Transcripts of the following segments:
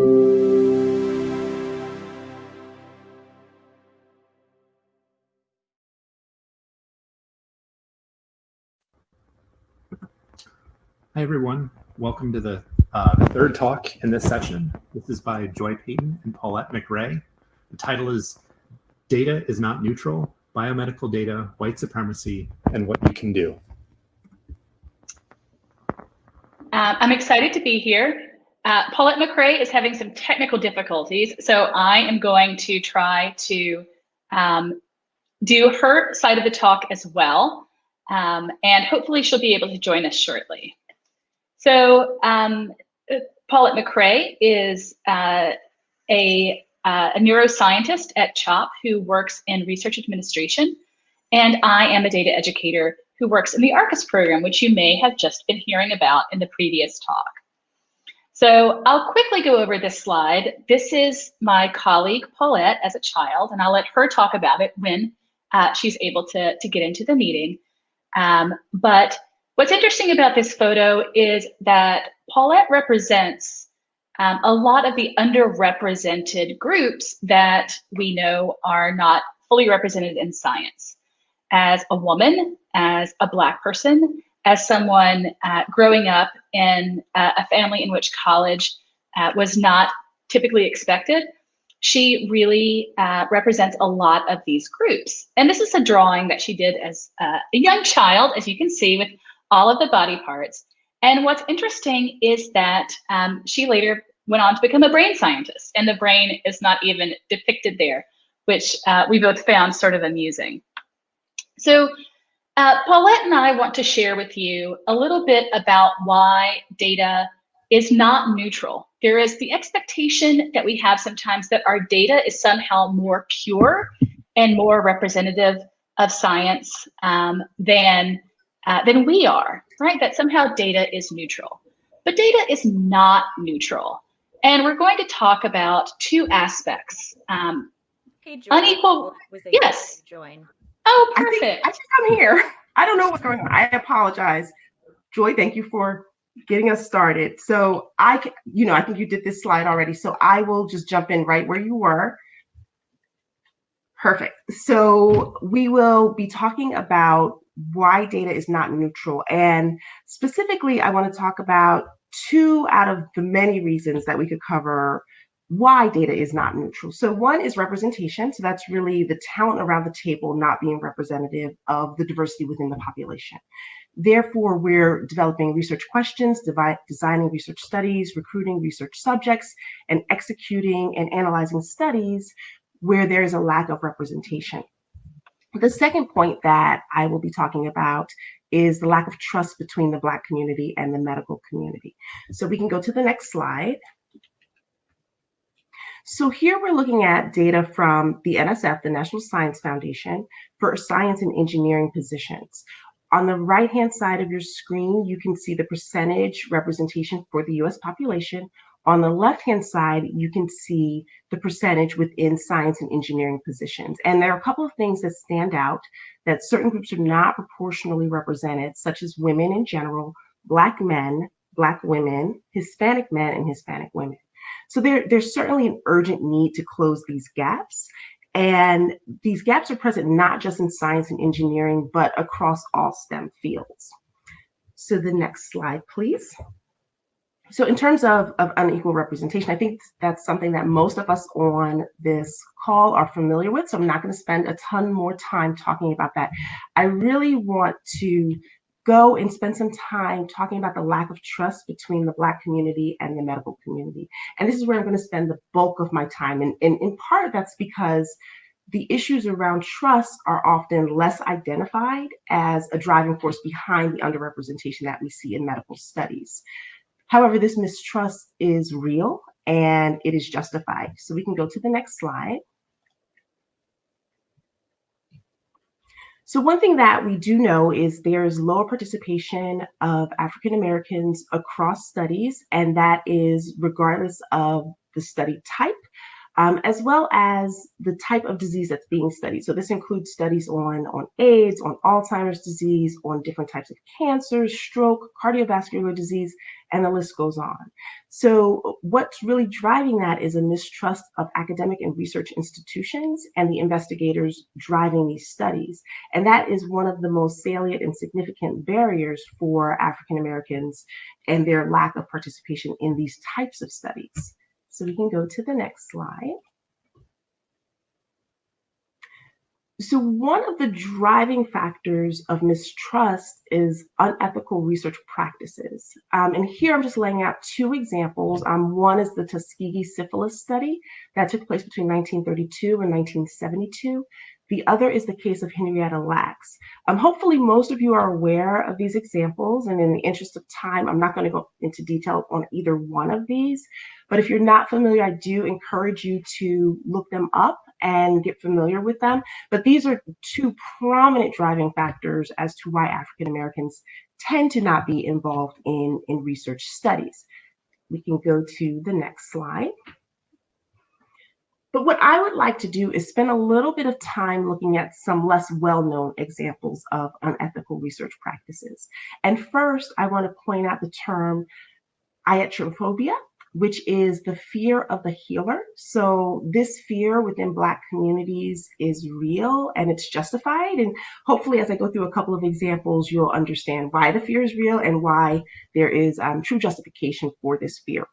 Hi, everyone. Welcome to the, uh, third talk in this session. This is by Joy Payton and Paulette McRae. The title is Data is Not Neutral, Biomedical Data, White Supremacy, and What You Can Do. Uh, I'm excited to be here. Uh, Paulette McRae is having some technical difficulties, so I am going to try to um, do her side of the talk as well, um, and hopefully she'll be able to join us shortly. So um, Paulette McRae is uh, a, uh, a, neuroscientist at CHOP who works in research administration. And I am a data educator who works in the ARCUS program, which you may have just been hearing about in the previous talk. So I'll quickly go over this slide. This is my colleague Paulette as a child, and I'll let her talk about it when uh, she's able to, to get into the meeting. Um, but What's interesting about this photo is that Paulette represents um, a lot of the underrepresented groups that we know are not fully represented in science. As a woman, as a Black person, as someone uh, growing up in uh, a family in which college uh, was not typically expected, she really uh, represents a lot of these groups. And this is a drawing that she did as uh, a young child, as you can see, with all of the body parts. And what's interesting is that um, she later went on to become a brain scientist, and the brain is not even depicted there, which uh, we both found sort of amusing. So uh, Paulette and I want to share with you a little bit about why data is not neutral. There is the expectation that we have sometimes that our data is somehow more pure and more representative of science um, than uh, than we are, right? That somehow data is neutral. But data is not neutral. And we're going to talk about two aspects. Um, hey, unequal. yes. Join. Oh, perfect. I think, I think I'm here. I don't know what's going on. I apologize. Joy, thank you for getting us started. So I, you know, I think you did this slide already. So I will just jump in right where you were. Perfect. So we will be talking about why data is not neutral. And specifically, I want to talk about two out of the many reasons that we could cover why data is not neutral. So one is representation. So that's really the talent around the table not being representative of the diversity within the population. Therefore, we're developing research questions, designing research studies, recruiting research subjects, and executing and analyzing studies where there is a lack of representation. The second point that I will be talking about is the lack of trust between the Black community and the medical community. So we can go to the next slide. So here we're looking at data from the NSF, the National Science Foundation, for science and engineering positions. On the right-hand side of your screen, you can see the percentage representation for the US population on the left-hand side, you can see the percentage within science and engineering positions. And there are a couple of things that stand out that certain groups are not proportionally represented, such as women in general, Black men, Black women, Hispanic men, and Hispanic women. So there, there's certainly an urgent need to close these gaps. And these gaps are present not just in science and engineering, but across all STEM fields. So the next slide, please. So in terms of, of unequal representation, I think that's something that most of us on this call are familiar with. So I'm not going to spend a ton more time talking about that. I really want to go and spend some time talking about the lack of trust between the Black community and the medical community. And this is where I'm going to spend the bulk of my time. And, in part, that's because the issues around trust are often less identified as a driving force behind the underrepresentation that we see in medical studies. However, this mistrust is real and it is justified. So we can go to the next slide. So one thing that we do know is there's lower participation of African Americans across studies, and that is regardless of the study type. Um, as well as the type of disease that's being studied. So this includes studies on, on AIDS, on Alzheimer's disease, on different types of cancers, stroke, cardiovascular disease, and the list goes on. So what's really driving that is a mistrust of academic and research institutions and the investigators driving these studies. And that is one of the most salient and significant barriers for African Americans and their lack of participation in these types of studies. So we can go to the next slide. So one of the driving factors of mistrust is unethical research practices. Um, and here I'm just laying out two examples. Um, one is the Tuskegee syphilis study that took place between 1932 and 1972. The other is the case of Henrietta Lacks. Um, hopefully most of you are aware of these examples and in the interest of time, I'm not gonna go into detail on either one of these, but if you're not familiar, I do encourage you to look them up and get familiar with them. But these are two prominent driving factors as to why African Americans tend to not be involved in, in research studies. We can go to the next slide. But what I would like to do is spend a little bit of time looking at some less well-known examples of unethical research practices. And first, I want to point out the term iatrophobia, which is the fear of the healer. So this fear within Black communities is real and it's justified. And hopefully, as I go through a couple of examples, you'll understand why the fear is real and why there is um, true justification for this fear.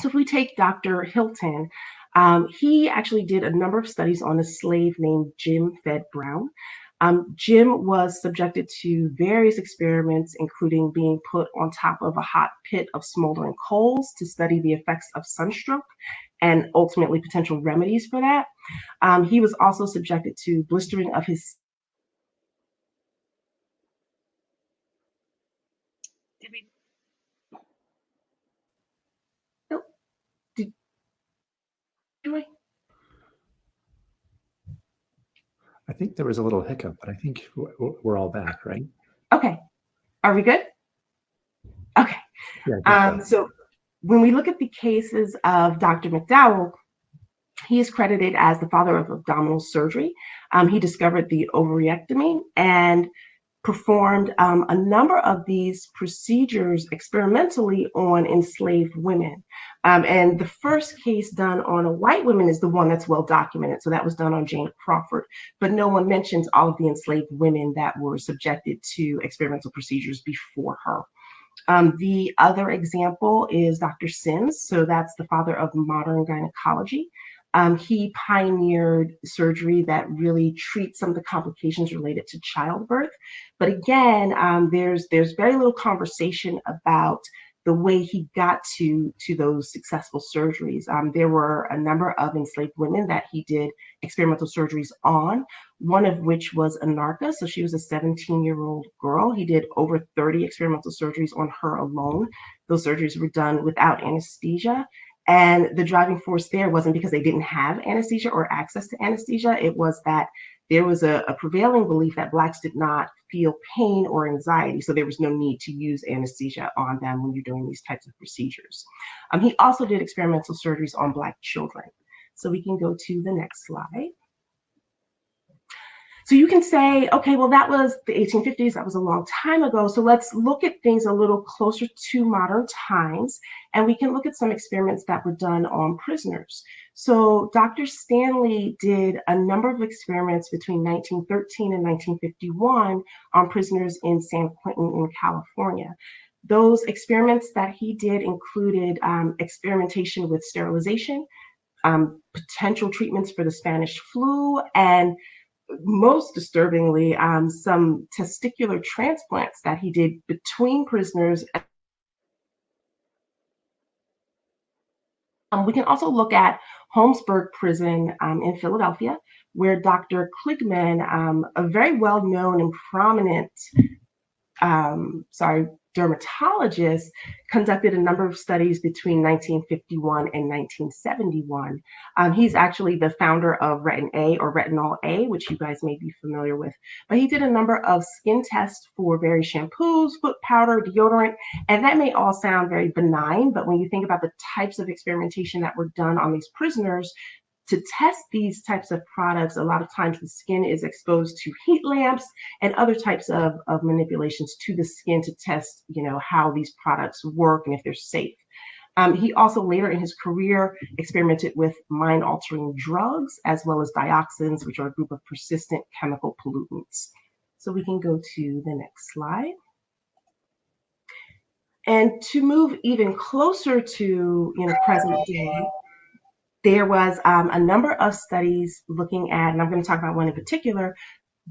So if we take Dr. Hilton, um, he actually did a number of studies on a slave named Jim Fed Brown. Um, Jim was subjected to various experiments, including being put on top of a hot pit of smoldering coals to study the effects of sunstroke and ultimately potential remedies for that. Um, he was also subjected to blistering of his do I? I think there was a little hiccup, but I think we're all back, right? Okay. Are we good? Okay. Yeah, um, so when we look at the cases of Dr. McDowell, he is credited as the father of abdominal surgery. Um, he discovered the ovarectomy and performed um, a number of these procedures experimentally on enslaved women. Um, and the first case done on a white woman is the one that's well documented. So that was done on Jane Crawford, but no one mentions all of the enslaved women that were subjected to experimental procedures before her. Um, the other example is Dr. Sims. So that's the father of modern gynecology. Um, he pioneered surgery that really treats some of the complications related to childbirth. But again, um, there's there's very little conversation about the way he got to to those successful surgeries. Um, there were a number of enslaved women that he did experimental surgeries on, one of which was Anarcha. So she was a 17 year old girl. He did over 30 experimental surgeries on her alone. Those surgeries were done without anesthesia. And the driving force there wasn't because they didn't have anesthesia or access to anesthesia. It was that there was a, a, prevailing belief that Blacks did not feel pain or anxiety, so there was no need to use anesthesia on them when you're doing these types of procedures. Um, he also did experimental surgeries on Black children. So we can go to the next slide. So you can say, okay, well, that was the 1850s, that was a long time ago. So let's look at things a little closer to modern times. And we can look at some experiments that were done on prisoners. So Dr. Stanley did a number of experiments between 1913 and 1951 on prisoners in San Quentin in California. Those experiments that he did included um, experimentation with sterilization, um, potential treatments for the Spanish flu, and most disturbingly, um, some testicular transplants that he did between prisoners. Um, we can also look at Holmesburg Prison um, in Philadelphia, where Dr. Kligman, um, a very well-known and prominent, um, sorry, dermatologist, conducted a number of studies between 1951 and 1971. Um, he's actually the founder of Retin A or Retinol A, which you guys may be familiar with. But he did a number of skin tests for various shampoos, foot powder, deodorant, and that may all sound very benign, but when you think about the types of experimentation that were done on these prisoners, to test these types of products, a lot of times the skin is exposed to heat lamps and other types of, of manipulations to the skin to test, you know, how these products work and if they're safe. Um, he also later in his career experimented with mind altering drugs as well as dioxins, which are a group of persistent chemical pollutants. So we can go to the next slide. And to move even closer to you know present day, there was um, a number of studies looking at, and I'm going to talk about one in particular,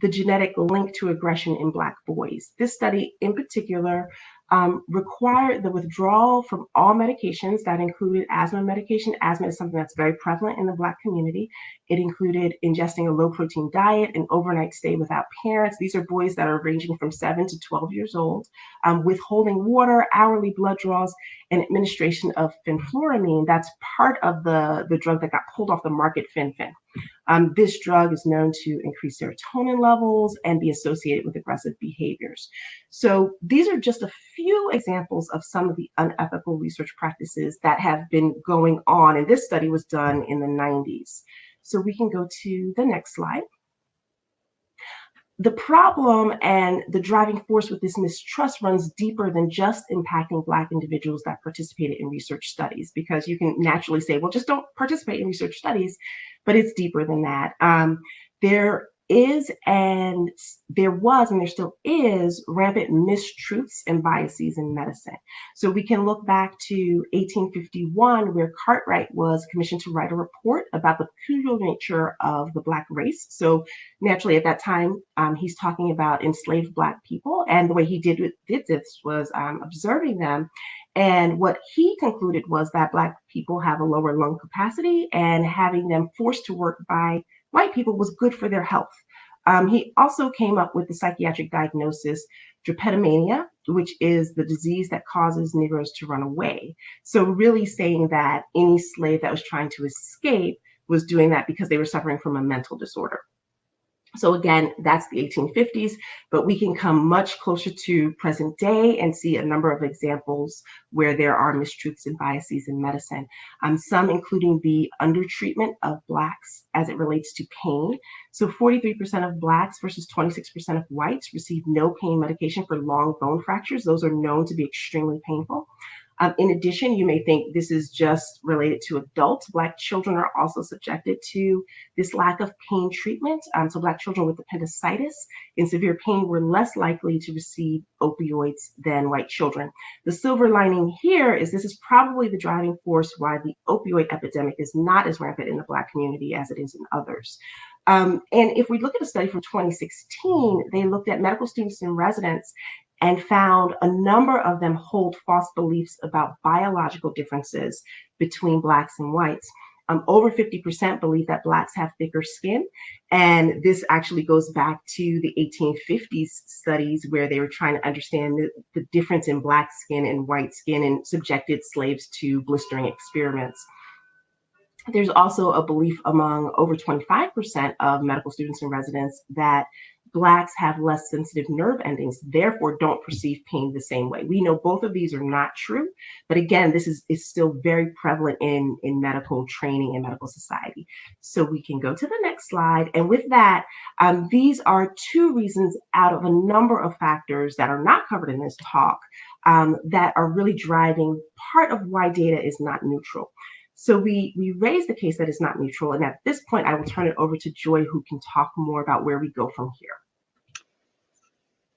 the genetic link to aggression in Black boys. This study in particular um, required the withdrawal from all medications that included asthma medication. Asthma is something that's very prevalent in the Black community. It included ingesting a low protein diet, an overnight stay without parents. These are boys that are ranging from 7 to 12 years old, um, withholding water, hourly blood draws, and administration of fenfluramine. That's part of the, the drug that got pulled off the market, fen-phen. Um, this drug is known to increase serotonin levels and be associated with aggressive behaviors. So these are just a few examples of some of the unethical research practices that have been going on. And this study was done in the 90s. So we can go to the next slide. The problem and the driving force with this mistrust runs deeper than just impacting Black individuals that participated in research studies, because you can naturally say, well, just don't participate in research studies but it's deeper than that. Um, there is and there was and there still is rampant mistruths and biases in medicine. So we can look back to 1851 where Cartwright was commissioned to write a report about the peculiar nature of the Black race. So naturally at that time um, he's talking about enslaved Black people and the way he did, did this was um, observing them and what he concluded was that Black people have a lower lung capacity, and having them forced to work by white people was good for their health. Um, he also came up with the psychiatric diagnosis drapetomania, which is the disease that causes Negroes to run away. So, really saying that any slave that was trying to escape was doing that because they were suffering from a mental disorder. So again, that's the 1850s, but we can come much closer to present day and see a number of examples where there are mistruths and biases in medicine. Um, some including the undertreatment of Blacks as it relates to pain. So 43% of Blacks versus 26% of whites receive no pain medication for long bone fractures. Those are known to be extremely painful. Um, in addition, you may think this is just related to adults. Black children are also subjected to this lack of pain treatment. Um, so Black children with appendicitis in severe pain were less likely to receive opioids than white children. The silver lining here is this is probably the driving force why the opioid epidemic is not as rampant in the Black community as it is in others. Um, and if we look at a study from 2016, they looked at medical students and residents and found a number of them hold false beliefs about biological differences between Blacks and whites. Um, over 50% believe that Blacks have thicker skin. And this actually goes back to the 1850s studies where they were trying to understand the, the difference in Black skin and white skin and subjected slaves to blistering experiments. There's also a belief among over 25% of medical students and residents that Blacks have less sensitive nerve endings, therefore don't perceive pain the same way. We know both of these are not true, but again, this is, is still very prevalent in, in medical training and medical society. So we can go to the next slide. And with that, um, these are two reasons out of a number of factors that are not covered in this talk um, that are really driving part of why data is not neutral. So we we raise the case that it's not neutral, and at this point, I will turn it over to Joy, who can talk more about where we go from here.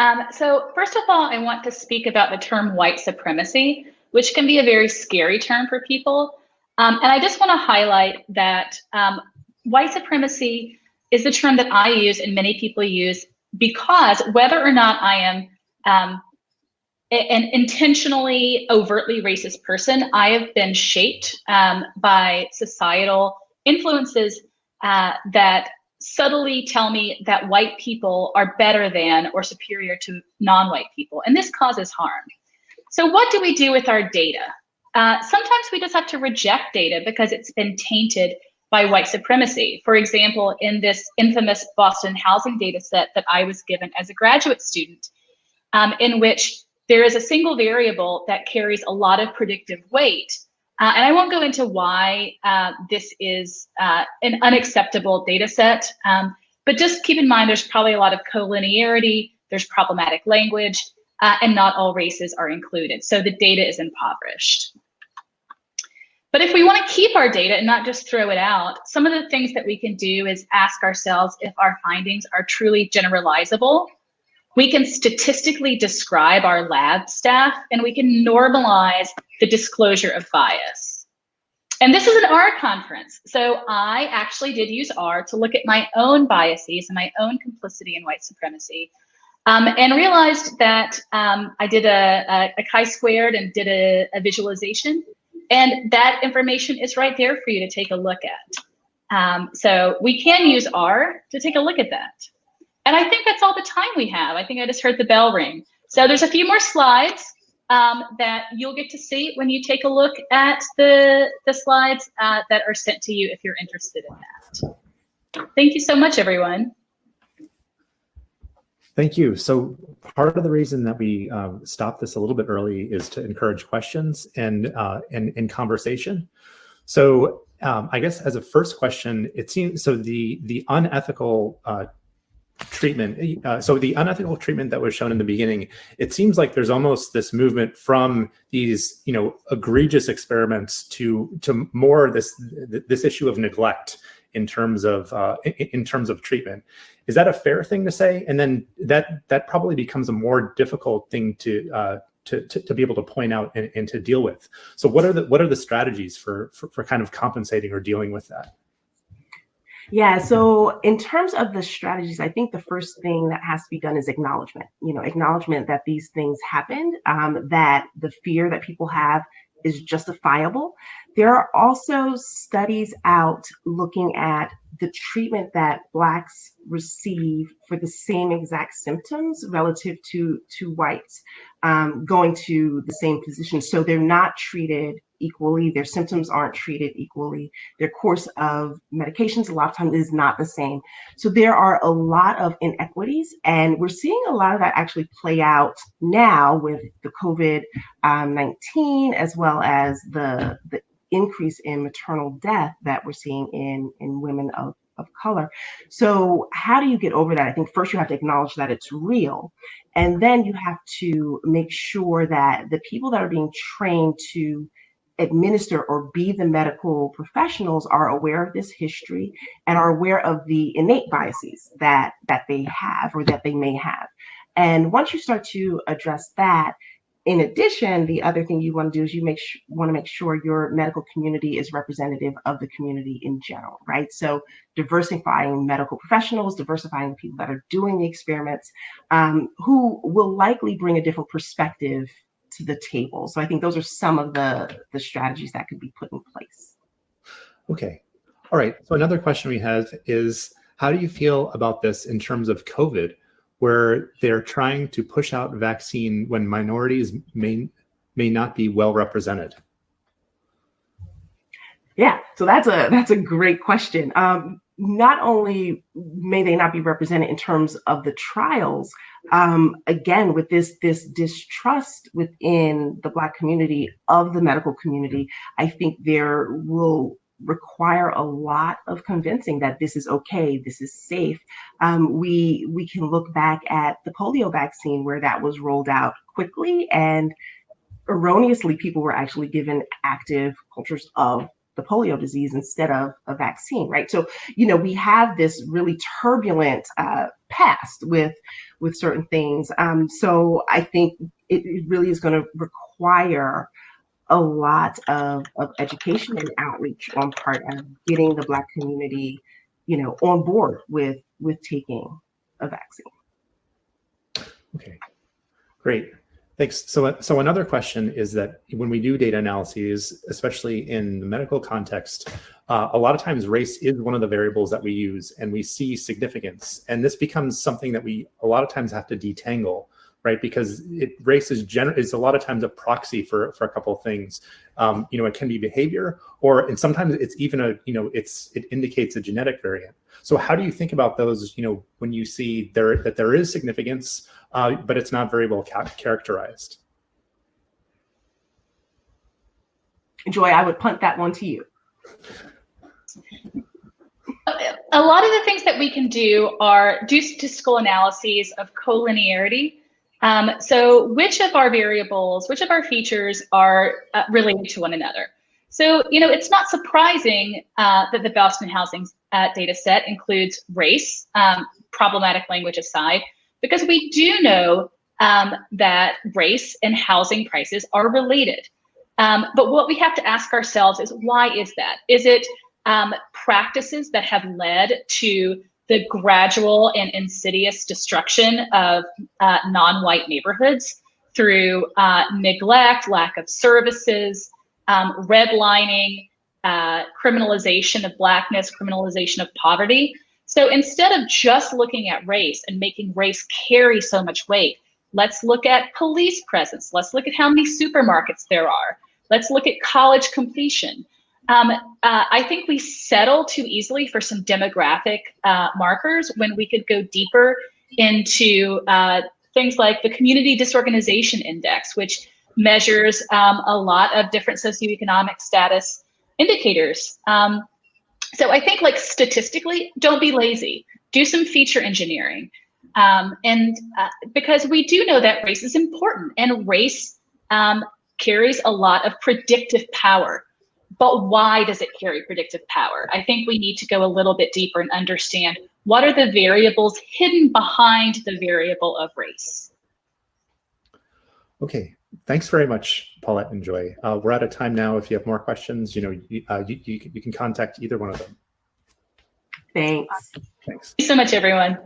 Um, so first of all, I want to speak about the term white supremacy, which can be a very scary term for people. Um, and I just want to highlight that um, white supremacy is the term that I use and many people use because whether or not I am um, an intentionally overtly racist person, I have been shaped um, by societal influences uh, that subtly tell me that white people are better than or superior to non-white people and this causes harm So what do we do with our data? Uh, sometimes we just have to reject data because it's been tainted by white supremacy. For example, in this infamous Boston housing data set that I was given as a graduate student, um, in which there is a single variable that carries a lot of predictive weight. Uh, and I won't go into why uh, this is uh, an unacceptable data set, um, but just keep in mind there's probably a lot of collinearity, there's problematic language, uh, and not all races are included. So the data is impoverished. But if we want to keep our data and not just throw it out, some of the things that we can do is ask ourselves if our findings are truly generalizable. We can statistically describe our lab staff and we can normalize the disclosure of bias. And this is an R conference. So I actually did use R to look at my own biases and my own complicity in white supremacy um, and realized that um, I did a, a, a chi-squared and did a, a, visualization. And that information is right there for you to take a look at. Um, so we can use R to take a look at that. And I think that's all the time we have. I think I just heard the bell ring. So there's a few more slides um, that you'll get to see when you take a look at the, the slides uh, that are sent to you if you're interested in that. Thank you so much, everyone. Thank you. So part of the reason that we uh, stopped this a little bit early is to encourage questions and uh, and, and conversation. So um, I guess as a first question, it seems so the the unethical uh, treatment. Uh, so the unethical treatment that was shown in the beginning, it seems like there's almost this movement from these you know egregious experiments to to more this this issue of neglect in terms of uh, in terms of treatment. Is that a fair thing to say? And then that that probably becomes a more difficult thing to uh, to, to, to, be able to point out and, and, to deal with. So what are the what are the strategies for, for, for kind of compensating or dealing with that? Yeah, so in terms of the strategies, I think the first thing that has to be done is acknowledgement. You know, acknowledgement that these things happened, um, that the fear that people have is justifiable. There are also studies out looking at the treatment that Blacks receive for the same exact symptoms relative to, to whites um, going to the same physician. So they're not treated equally. Their symptoms aren't treated equally. Their course of medications a lot of times is not the same. So there are a lot of inequities, and we're seeing a lot of that actually play out now with the COVID um, 19 as well as the the increase in maternal death that we're seeing in in women of of color. So how do you get over that? I think first you have to acknowledge that it's real. And then you have to make sure that the people that are being trained to administer or be the medical professionals are aware of this history and are aware of the innate biases that that they have or that they may have. And once you start to address that, in addition, the other thing you want to do is you make want to make sure your medical community is representative of the community in general, right? So diversifying medical professionals, diversifying the people that are doing the experiments, um, who will likely bring a different perspective to the table. So I think those are some of the, the strategies that could be put in place. Okay. All right. So another question we have is, how do you feel about this in terms of COVID, where they're trying to push out vaccine when minorities may, may not be well represented? Yeah, so that's a that's a great question. Um, not only may they not be represented in terms of the trials, um, again with this this distrust within the Black community of the medical community, I think there will require a lot of convincing that this is okay, this is safe. Um, we we can look back at the polio vaccine where that was rolled out quickly and erroneously people were actually given active cultures of the polio disease instead of a vaccine, right? So, you know, we have this really turbulent uh, past with with certain things. Um, so I think it, it really is going to require a lot of, of education and outreach on part of getting the Black community, you know, on board with with taking a vaccine. Okay, great. Thanks. So, so another question is that when we do data analyses, especially in the medical context, uh, a lot of times race is one of the variables that we use and we see significance. And this becomes something that we a lot of times have to detangle right? Because it, race is, gener- is a lot of times a proxy for, for a couple of things. Um, you know, it can be behavior, or and sometimes it's even a, you know, it's it indicates a genetic variant. So how do you think about those, you know, when you see there that there is significance, uh, but it's not very well ca characterized? Joy, I would punt that one to you. A lot of the things that we can do are do statistical analyses of collinearity. Um, so which of our variables, which of our features are uh, related to one another? So, you know, it's not surprising uh, that the Boston Housing uh, data set includes race, um, problematic language aside, because we do know um, that race and housing prices are related. Um, but what we have to ask ourselves is why is that? Is it um, practices that have led to the gradual and insidious destruction of uh, non-white neighborhoods through uh, neglect, lack of services, um, redlining, uh, criminalization of blackness, criminalization of poverty. So instead of just looking at race and making race carry so much weight, let's look at police presence. Let's look at how many supermarkets there are. Let's look at college completion. Um, uh, I think we settle too easily for some demographic uh, markers when we could go deeper into uh, things like the Community Disorganization Index, which measures um, a lot of different socioeconomic status indicators. Um, so I think like statistically, don't be lazy. Do some feature engineering. Um, and uh, because we do know that race is important and race um, carries a lot of predictive power. But why does it carry predictive power? I think we need to go a little bit deeper and understand what are the variables hidden behind the variable of race. Okay, thanks very much, Paulette and Joy. Uh, we're out of time now. If you have more questions, you know, you, uh, you, you, you can contact either one of them. Thanks. Thanks. Thank you so much, everyone.